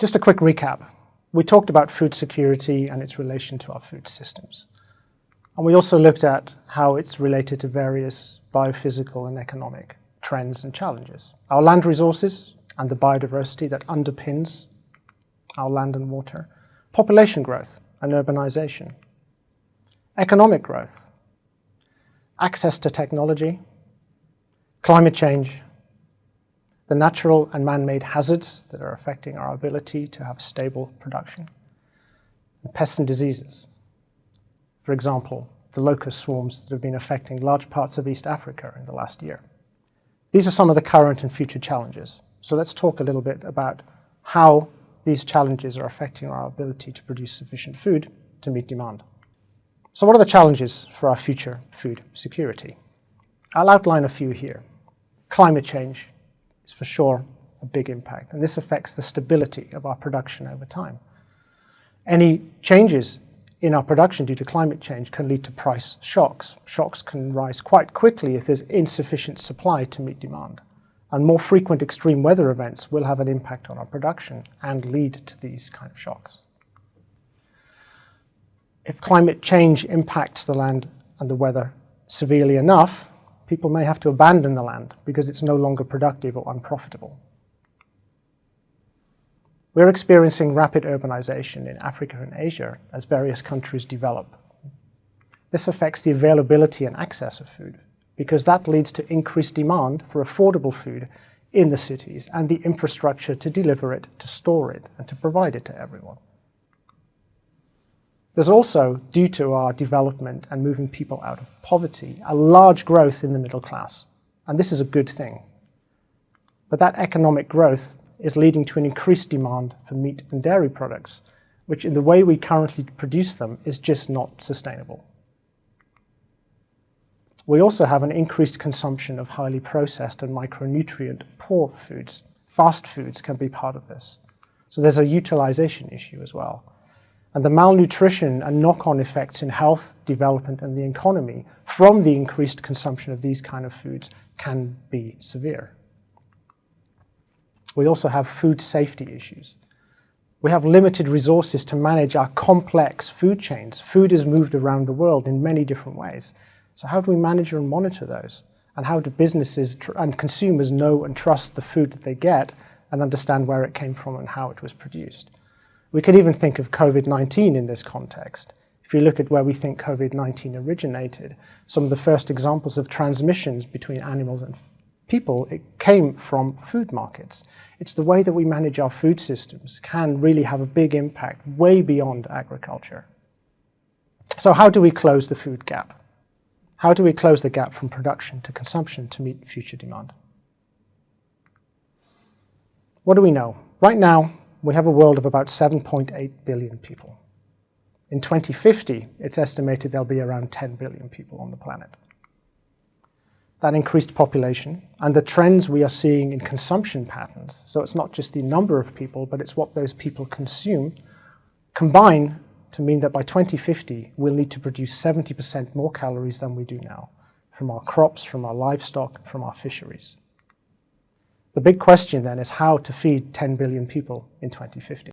Just a quick recap. We talked about food security and its relation to our food systems. And we also looked at how it's related to various biophysical and economic trends and challenges. Our land resources and the biodiversity that underpins our land and water, population growth and urbanization, economic growth, access to technology, climate change, the natural and man-made hazards that are affecting our ability to have stable production, and pests and diseases. For example, the locust swarms that have been affecting large parts of East Africa in the last year. These are some of the current and future challenges. So let's talk a little bit about how these challenges are affecting our ability to produce sufficient food to meet demand. So what are the challenges for our future food security? I'll outline a few here. Climate change is for sure a big impact, and this affects the stability of our production over time. Any changes in our production due to climate change can lead to price shocks. Shocks can rise quite quickly if there's insufficient supply to meet demand. And more frequent extreme weather events will have an impact on our production and lead to these kind of shocks. If climate change impacts the land and the weather severely enough, people may have to abandon the land because it's no longer productive or unprofitable. We're experiencing rapid urbanization in Africa and Asia as various countries develop. This affects the availability and access of food because that leads to increased demand for affordable food in the cities and the infrastructure to deliver it, to store it, and to provide it to everyone. There's also, due to our development and moving people out of poverty, a large growth in the middle class. And this is a good thing. But that economic growth is leading to an increased demand for meat and dairy products, which in the way we currently produce them is just not sustainable. We also have an increased consumption of highly processed and micronutrient poor foods. Fast foods can be part of this. So there's a utilization issue as well and the malnutrition and knock-on effects in health, development and the economy from the increased consumption of these kind of foods can be severe. We also have food safety issues. We have limited resources to manage our complex food chains. Food is moved around the world in many different ways. So how do we manage and monitor those? And how do businesses and consumers know and trust the food that they get and understand where it came from and how it was produced? We could even think of COVID-19 in this context. If you look at where we think COVID-19 originated, some of the first examples of transmissions between animals and people, it came from food markets. It's the way that we manage our food systems can really have a big impact way beyond agriculture. So how do we close the food gap? How do we close the gap from production to consumption to meet future demand? What do we know? Right now, we have a world of about 7.8 billion people. In 2050, it's estimated there'll be around 10 billion people on the planet. That increased population and the trends we are seeing in consumption patterns, so it's not just the number of people, but it's what those people consume, combine to mean that by 2050, we'll need to produce 70% more calories than we do now, from our crops, from our livestock, from our fisheries. The big question then is how to feed 10 billion people in 2050.